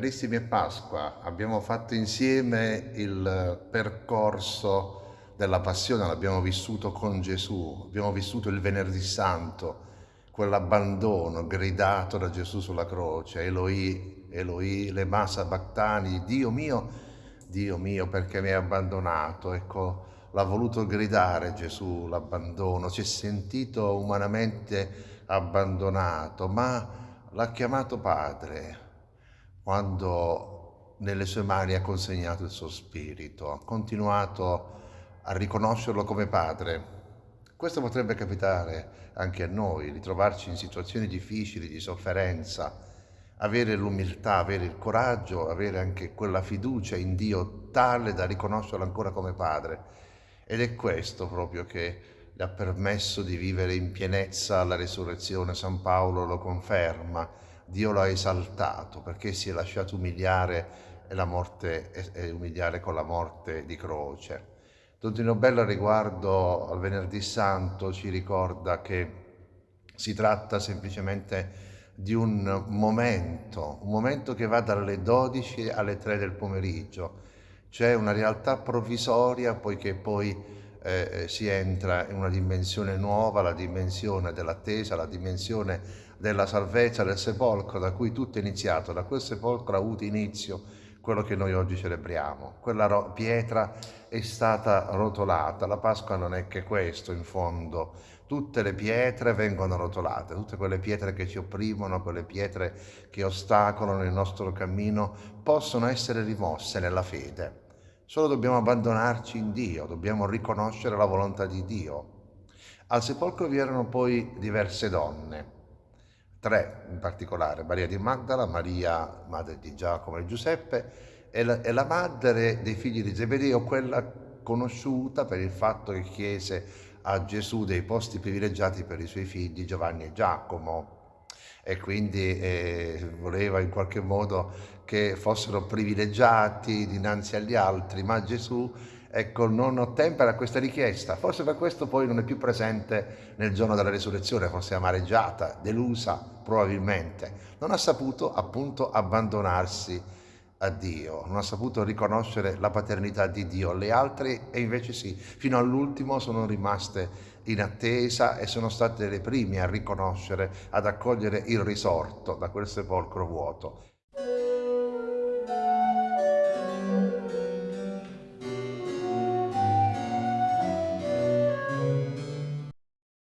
Carissimi è Pasqua, abbiamo fatto insieme il percorso della passione, l'abbiamo vissuto con Gesù, abbiamo vissuto il venerdì santo, quell'abbandono gridato da Gesù sulla croce, Eloi, Eloi, le massa bactani, Dio mio, Dio mio perché mi hai abbandonato, ecco, l'ha voluto gridare Gesù l'abbandono, si è sentito umanamente abbandonato, ma l'ha chiamato Padre, quando nelle sue mani ha consegnato il suo spirito, ha continuato a riconoscerlo come padre. Questo potrebbe capitare anche a noi, ritrovarci in situazioni difficili, di sofferenza, avere l'umiltà, avere il coraggio, avere anche quella fiducia in Dio tale da riconoscerlo ancora come padre. Ed è questo proprio che le ha permesso di vivere in pienezza la risurrezione. San Paolo lo conferma Dio lo ha esaltato perché si è lasciato umiliare e, la morte, e umiliare con la morte di croce. Don Bella riguardo al Venerdì Santo ci ricorda che si tratta semplicemente di un momento, un momento che va dalle 12 alle 3 del pomeriggio. C'è una realtà provvisoria poiché poi eh, si entra in una dimensione nuova, la dimensione dell'attesa, la dimensione della salvezza del sepolcro da cui tutto è iniziato, da quel sepolcro ha avuto inizio quello che noi oggi celebriamo. Quella pietra è stata rotolata, la Pasqua non è che questo in fondo, tutte le pietre vengono rotolate, tutte quelle pietre che ci opprimono, quelle pietre che ostacolano il nostro cammino, possono essere rimosse nella fede. Solo dobbiamo abbandonarci in Dio, dobbiamo riconoscere la volontà di Dio. Al sepolcro vi erano poi diverse donne, tre in particolare, Maria di Magdala, Maria, madre di Giacomo e Giuseppe, e la, e la madre dei figli di Zebedeo, quella conosciuta per il fatto che chiese a Gesù dei posti privilegiati per i suoi figli Giovanni e Giacomo e quindi eh, voleva in qualche modo che fossero privilegiati dinanzi agli altri, ma Gesù ecco, non ottempera questa richiesta. Forse per questo poi non è più presente nel giorno della risurrezione, forse amareggiata, delusa probabilmente. Non ha saputo appunto abbandonarsi a Dio, non ha saputo riconoscere la paternità di Dio. Le altre e invece sì, fino all'ultimo sono rimaste in attesa e sono state le prime a riconoscere, ad accogliere il risorto da quel sepolcro vuoto.